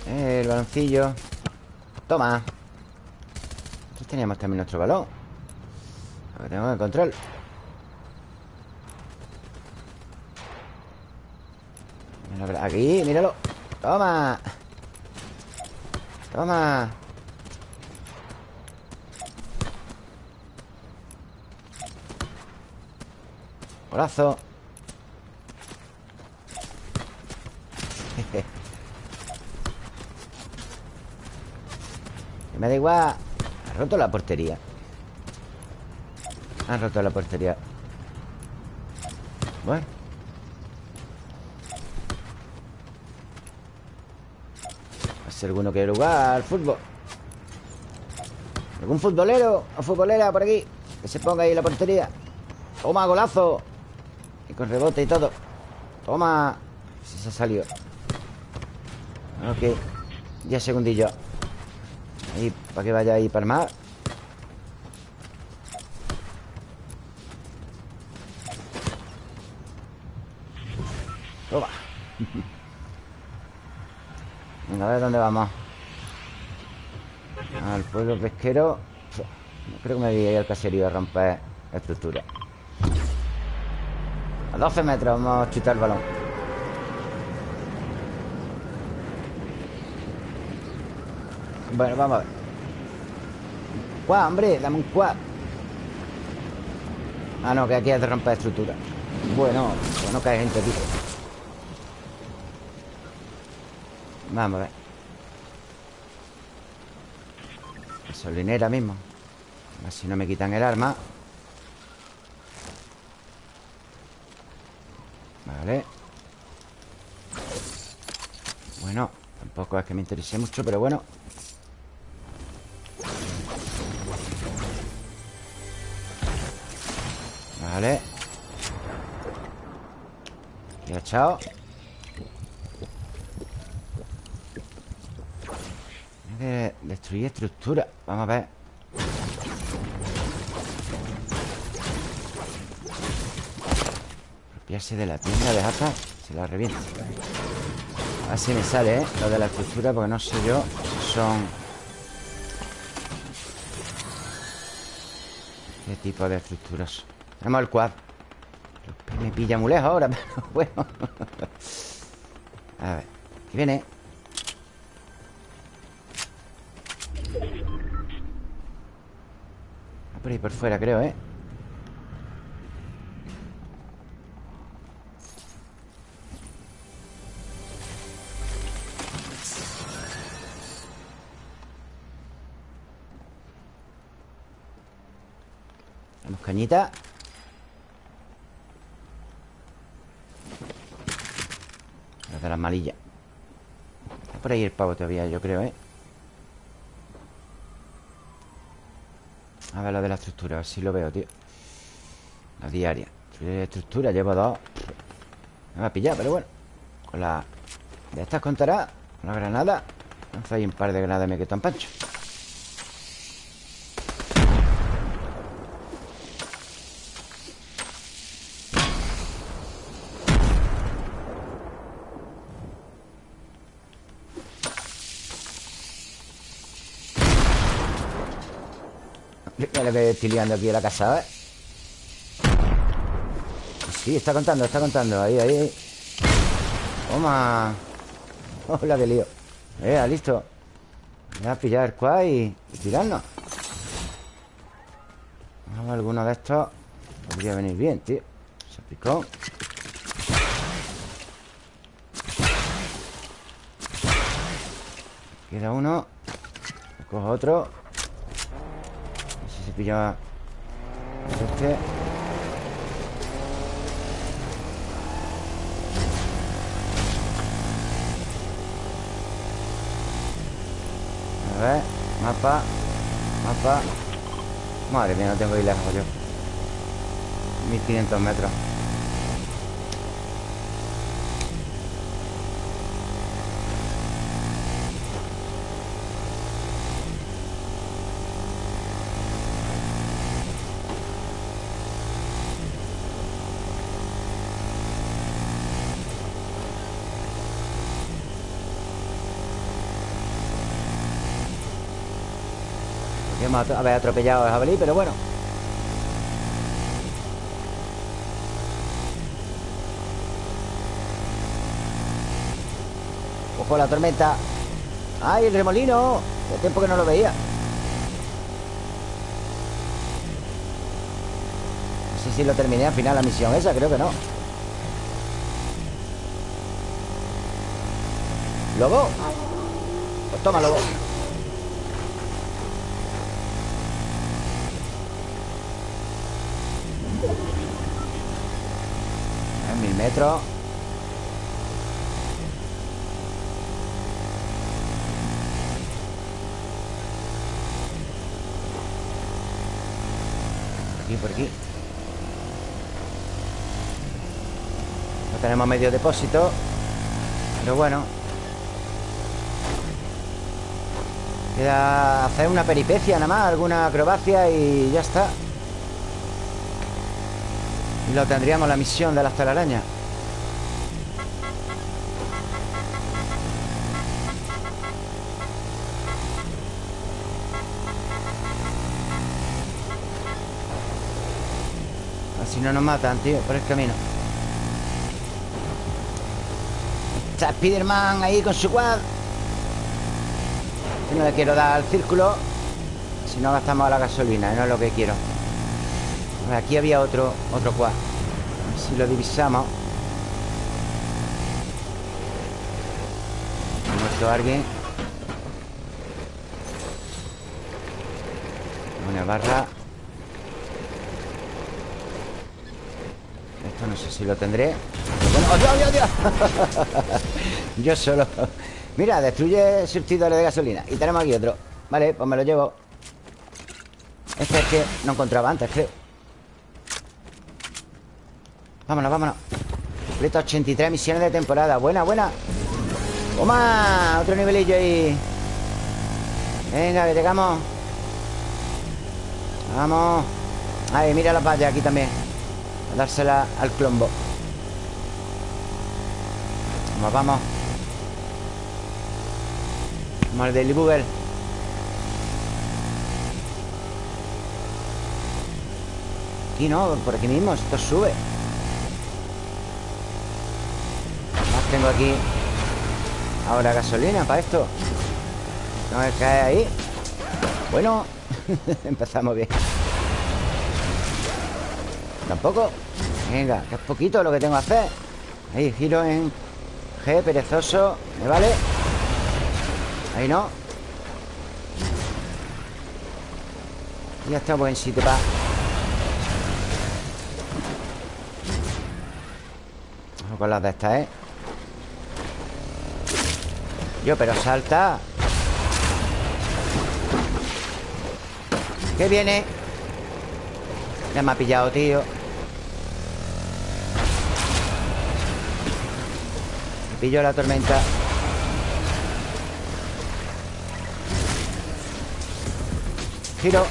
El baloncillo. Toma. Aquí teníamos también nuestro balón. Lo tengo que control aquí, míralo. Toma. Toma. Corazo Me da igual. Ha roto la portería. Ha roto la portería. Bueno. Si alguno quiere jugar fútbol. ¿Algún futbolero o futbolera por aquí? Que se ponga ahí la portería Toma, golazo. Y con rebote y todo. Toma. Si se salió. Ok 10 segundillos. Ahí, para que vaya ahí para el mar Toma Venga, a ver dónde vamos Al pueblo pesquero. Creo que me voy a ir al caserío a romper estructura. A 12 metros vamos a chutar el balón. Bueno, vamos a ver. ¡Cuá, hombre! Dame un cuá. Ah, no, que aquí hay de romper estructura. Bueno, pues no cae gente aquí Vamos a ver. Gasolinera mismo. A ver si no me quitan el arma. Vale. Bueno Tampoco es que me interese mucho, pero bueno. Vale. Ya, chao de destruir estructura Vamos a ver Apropiarse de la tienda de Jata Se la revienta A ver si me sale, ¿eh? Lo de la estructura Porque no sé yo si son ¿Qué tipo de estructuras? Tenemos el quad Me pilla muy lejos ahora A ver ¿Qué viene? Por fuera, creo, ¿eh? Cañita Las de las malillas Está por ahí el pavo todavía, yo creo, ¿eh? A ver lo de la estructura, si lo veo, tío. La diaria. Estructura, llevo dos. Me va a pillar, pero bueno. Con la... De estas contará Con la granada. Lanza un par de granadas me quedo tan pancho Lo que estoy liando aquí en la casa, ¿eh? Sí, está contando, está contando. Ahí, ahí Toma. Hola, qué lío. Eh, listo. Voy a pillar el quad y, tirarnos alguno de estos. Podría venir bien, tío. Se picó. Queda uno. Cojo otro pilla este A ver, mapa Mapa. Madre mía, no tengo ir lejos yo 1500 metros Haber atropellado a jabalí, pero bueno. Ojo la tormenta. ¡Ay, el remolino! Hace tiempo que no lo veía. No sé si lo terminé al final la misión esa, creo que no. ¿Lobo? Pues toma, lobo Mil metros por aquí. No tenemos medio depósito Pero bueno. Queda hacer una peripecia nada más Alguna acrobacia y ya está Lo tendríamos la misión de las telarañas. Si no nos matan, tío, por el camino. Está Spiderman ahí con su quad. No le quiero dar al círculo Si no gastamos la gasolina No es lo que quiero Aquí había otro, otro quad. A ver si lo divisamos. Ha muerto alguien. Una barra. No sé si lo tendré. ¡Oh, Dios, Dios, Yo solo. Mira, destruye surtidores de gasolina. Y tenemos aquí otro. Vale, pues me lo llevo. Este es que no encontraba antes, creo Vámonos, vámonos. Completo 83 misiones de temporada. Buena, buena. Toma, otro nivelillo ahí. Venga, que llegamos Vamos. Ahí, mira la vallas aquí también. Dársela al clombo. Vamos, vamos. Vamos al Daily Bugle. Aquí no, por aquí mismo Esto sube Aquí Ahora gasolina para esto No me cae ahí Bueno Empezamos bien. Tampoco Venga, que es poquito lo que tengo que hacer. Ahí, giro en G, perezoso ¿Me vale? Ahí no. Ya está buen sitio para con las de estas, ¿eh? Yo, pero salta. ¿Qué viene? Ya me ha pillado, tío. Me pilló la tormenta. Giro.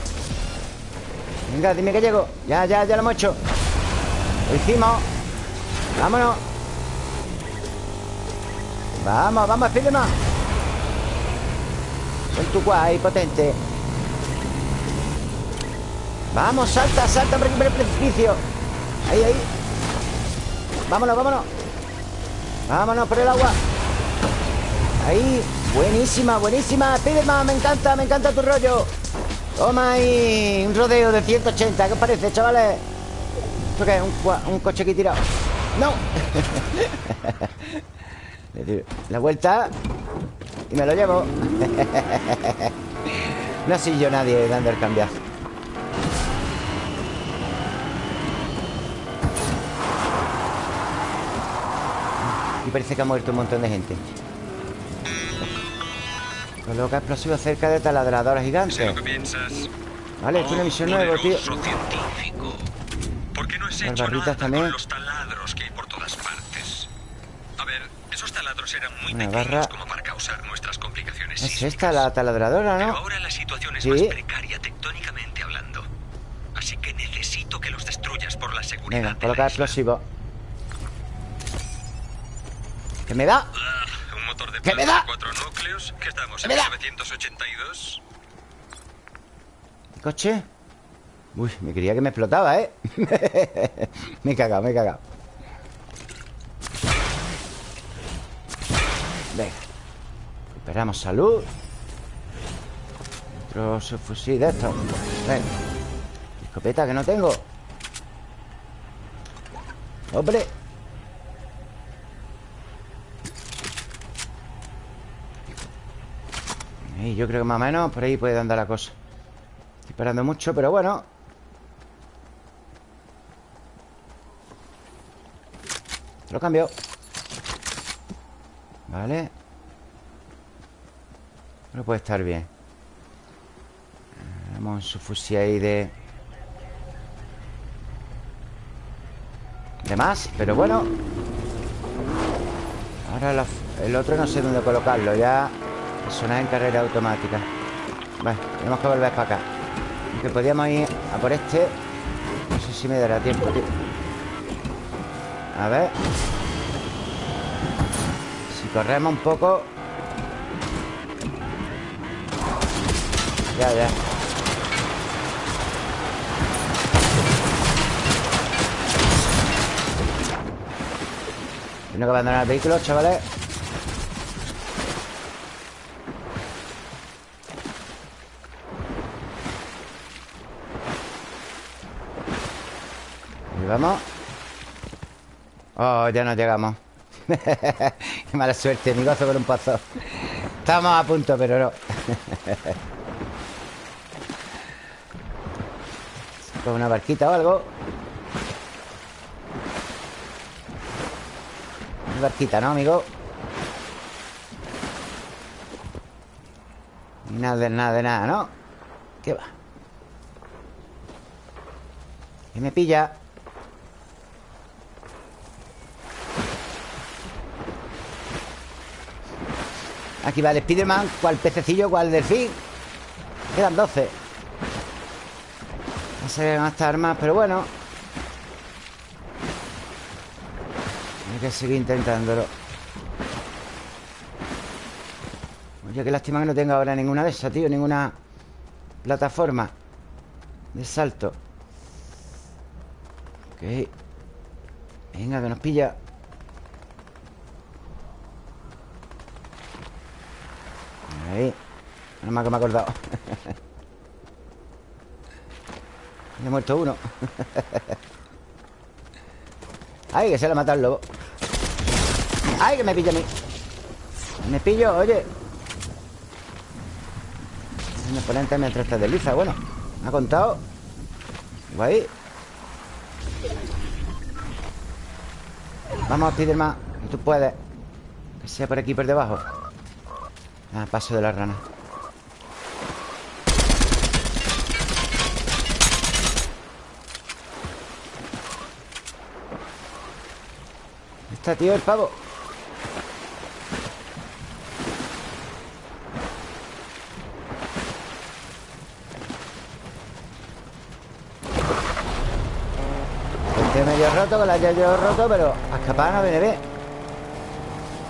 Venga, dime que llego. Ya, ya, ya lo hemos hecho. Lo hicimos. Vámonos Vamos, vamos, más Con tu guay potente. Vamos, salta, salta por el precipicio. Ahí, ahí. Vámonos, vámonos. Vámonos por el agua. Ahí. Buenísima, buenísima. Spiderman, me encanta, me encanta tu rollo. Toma ahí Un rodeo de 180 ¿Qué os parece, chavales? ¿Esto qué? ¿Un, un coche aquí tirado? ¡No! La vuelta Y me lo llevo. No soy yo nadie dando el cambiazo parece que ha muerto un montón de gente. Coloca explosivos cerca de taladradoras gigantes Vale, es una misión nueva, tío. ¿Por qué no has hecho barritas también? Con los taladros que hay por todas partes? Eran muy una pequeños barra... como para causar nuestras complicaciones Es esta la taladradora, ¿no? Pero ahora la situación es ¿Sí? más precaria tectónicamente hablando Así que necesito que los destruyas por la seguridad Venga, coloca explosivos ¿Qué me da? Uh, un motor de ¿Qué me da? cuatro núcleos. ¿Qué estamos? ¿Qué me da? 982. ¿Coche? Uy, me quería que me explotaba, ¿eh? me he cagado, me he cagado. Venga. Esperamos salud. Otro fusil de esto. Venga. Escopeta que no tengo. ¡Hombre! Y yo creo que más o menos por ahí puede andar la cosa Estoy esperando mucho, pero bueno Lo cambio Vale Pero puede estar bien. Vamos su fusil ahí de... Más, pero bueno. Ahora el otro no sé dónde colocarlo Ya. Sonar en carrera automática. Vale, tenemos que volver para acá. Aunque podíamos ir a por este. No sé si me dará tiempo, tío. A ver corremos un poco. Ya, ya. Tengo que abandonar el vehículo, chavales. Vamos. Oh, ya no llegamos Mala suerte, mi gozo con un pozo Estamos a punto, pero no Con una barquita o algo Una barquita, ¿no, amigo? Nada de nada de nada, ¿no? ¿Qué va? ¿Qué me pilla? Aquí va el Spiderman ¿Cuál pececillo? ¿Cuál delfín? Quedan 12 No se van a armas Pero bueno. Hay que seguir intentándolo. Oye, qué lástima que no tenga ahora ninguna de esas, tío Ninguna plataforma De salto. Ok. Venga, que nos pilla Ahí. Nada más que me he acordado. Me he muerto uno. Ay, que se le ha matado el lobo. Ay, que me pilla a mí. Me pillo, oye. Un oponente mientras te desliza Bueno, me ha contado. Guay. Vamos, Spiderman Tú puedes. Que sea por aquí, por debajo Ah, paso de la rana. Está, tío, el pavo. Este medio roto, con la haya roto Pero a escapar no viene bien.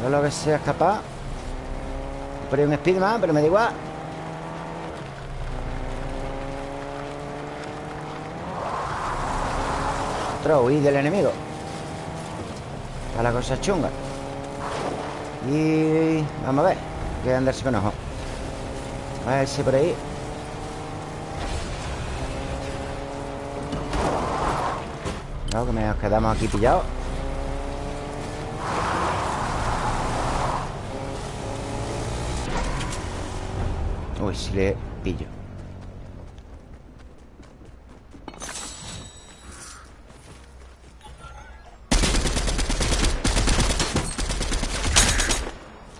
Todo lo que sea escapar por ahí un Speedman, pero me da igual. Otro huir del enemigo. Está la cosa chunga. Y... Vamos a ver Hay que andarse con ojo. A ver si por ahí. No, que nos quedamos aquí pillados Si le pillo.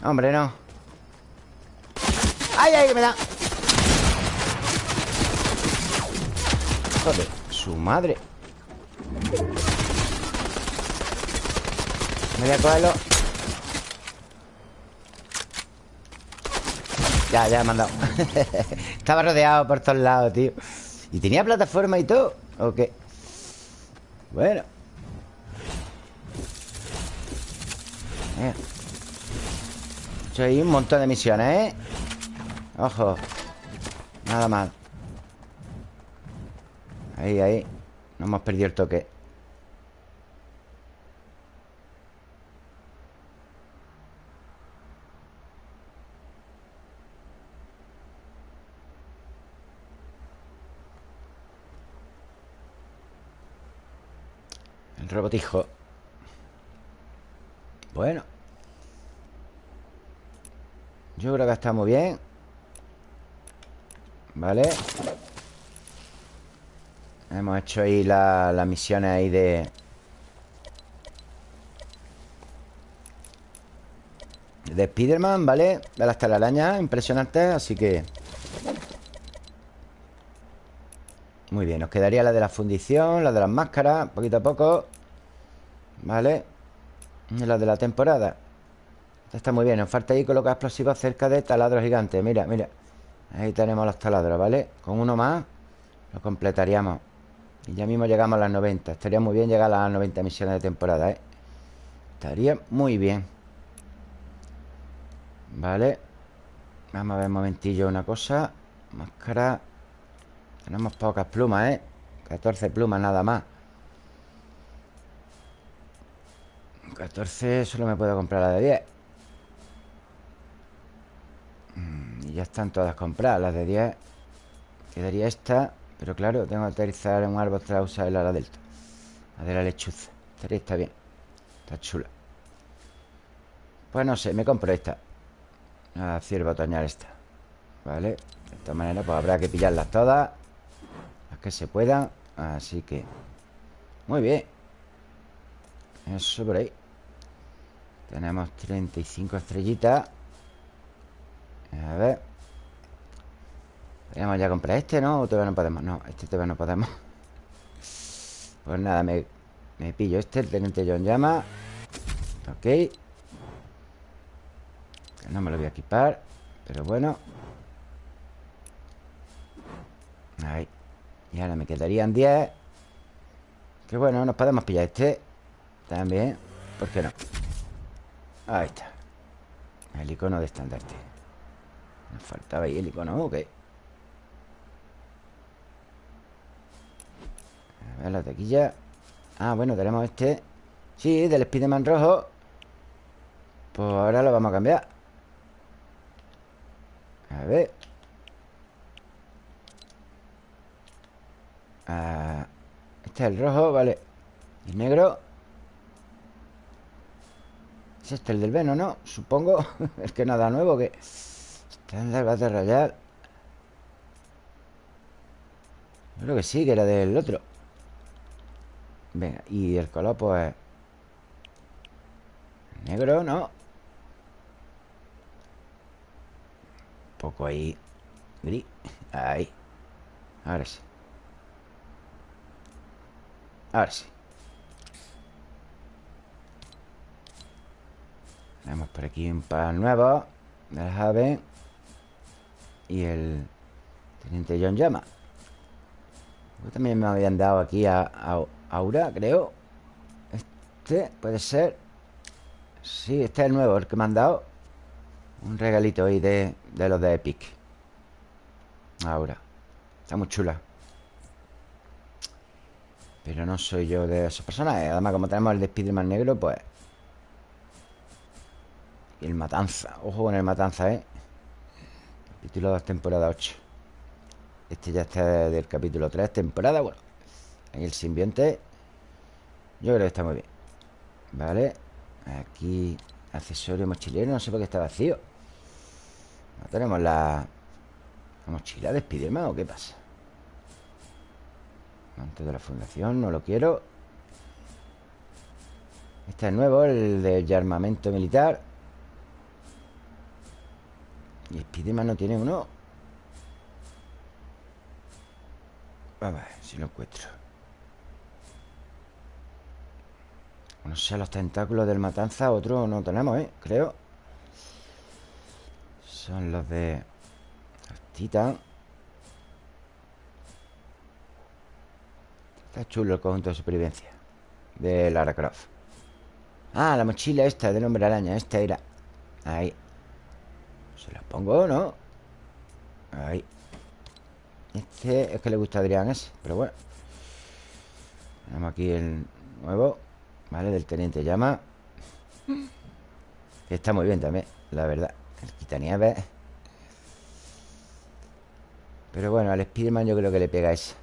Hombre, no. ¡Ay, ay, que me da! Su madre. Me voy a cogerlo Ya, ya me han dado. Estaba rodeado por todos lados, tío. ¿Y tenía plataforma y todo? ¿O qué? Bueno. He hecho ahí un montón de misiones, ¿eh? Ojo. Nada mal. Ahí, ahí. No hemos perdido el toque robotijo Bueno Yo creo que está muy bien Vale Hemos hecho ahí las misiones ahí de... De Spiderman, ¿vale? De las telarañas impresionantes, así que... Muy bien, nos quedaría la de la fundición La de las máscaras, poquito a poco Vale la de la temporada. Está muy bien, nos falta ahí colocar explosivos cerca de taladros gigantes. Mira, mira. Ahí tenemos los taladros, ¿vale? Con uno más Lo completaríamos. Y ya mismo llegamos a las 90 Estaría muy bien llegar a las 90 misiones de temporada, ¿eh? Estaría muy bien. Vale Vamos a ver un momentillo una cosa. Máscara. Tenemos pocas plumas, ¿eh? 14 plumas nada más 14 solo me puedo comprar la de 10 mm, Y ya están todas compradas Las de 10 Quedaría esta Pero claro, tengo que aterrizar en un árbol para usar el ala delta. La de la lechuza. Estaría está bien. Está chula. Pues no sé, me compro esta. La cierva otoñal esta. Vale De esta manera pues habrá que pillarlas todas que se pueda Así que Muy bien. Eso por ahí Tenemos 35 estrellitas. A ver. Podríamos ya comprar este, ¿no? O todavía no podemos. No, este todavía no podemos. Pues nada, me, pillo este El teniente John llama. Ok. No me lo voy a equipar Pero bueno. Ahí. Y ahora me quedarían 10 Que bueno, nos podemos pillar este. También. ¿Por qué no? Ahí está. El icono de estandarte. Nos faltaba ahí el icono, ok. A ver la taquilla. Ah, bueno, tenemos este. Sí, del Spiderman rojo. Pues ahora lo vamos a cambiar. A ver. Ah, este es el rojo, vale. El negro Es este el del Veno, ¿no? Supongo. Es que nada nuevo que Estándar va a rayar. Creo que sí, que era del otro. Venga, y el color pues Negro, ¿no? Un poco ahí Gris. Ahí. Ahora sí. Ahora sí Tenemos por aquí un par nuevo De las aves. Y el Teniente John Llama. También me habían dado aquí a, Aura, creo. Este puede ser. Sí, este es el nuevo, el que me han dado. Un regalito ahí de, de los de Epic. Aura. Está muy chula. Pero no soy yo de esas personas Además, como tenemos el de Spiderman negro, pues... Y el Matanza Ojo con el Matanza, ¿eh? Capítulo 2, temporada 8 Este ya está del capítulo 3, temporada Bueno, en el simbionte Yo creo que está muy bien. Vale Aquí, accesorio mochilero No sé por qué está vacío. No tenemos la... ¿La mochila de Spiderman o qué pasa? Antes de la fundación, no lo quiero. Este es nuevo, el de armamento militar Y Spiderman no tiene uno. A ver si lo encuentro. No sé, los tentáculos del matanza Otro no tenemos, ¿eh? Creo. Son los de titan Está chulo el conjunto de supervivencia De Lara Croft. Ah, la mochila esta del hombre araña Esta era. Ahí ¿Se la pongo no? Ahí. Este es que le gusta a Adrián ese Pero bueno. Tenemos aquí el nuevo Vale, del Teniente Llama. Está muy bien también La verdad. El quitanieves Pero bueno, al Spiderman yo creo que le pega esa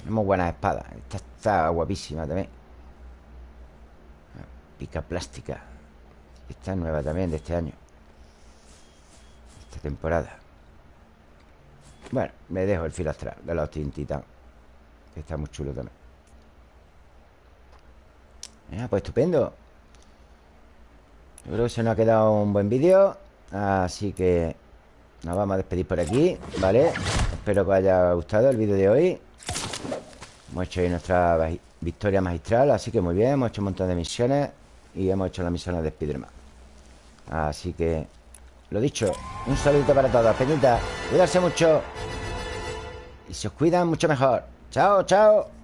tenemos buenas espadas Esta está guapísima también. Pica plástica. Esta es nueva también de este año Esta temporada. Bueno, me dejo el filo astral De los tintitas Que está muy chulo también. Pues estupendo. Yo creo que se nos ha quedado un buen vídeo Así que Nos vamos a despedir por aquí ¿Vale? Espero que os haya gustado el vídeo de hoy. Hemos hecho ahí nuestra victoria magistral Así que muy bien, hemos hecho un montón de misiones Y hemos hecho las misiones de Spiderman. Así que Lo dicho, un saludo para todos. Peñita, cuidarse mucho. Y si os cuidan, mucho mejor. Chao, chao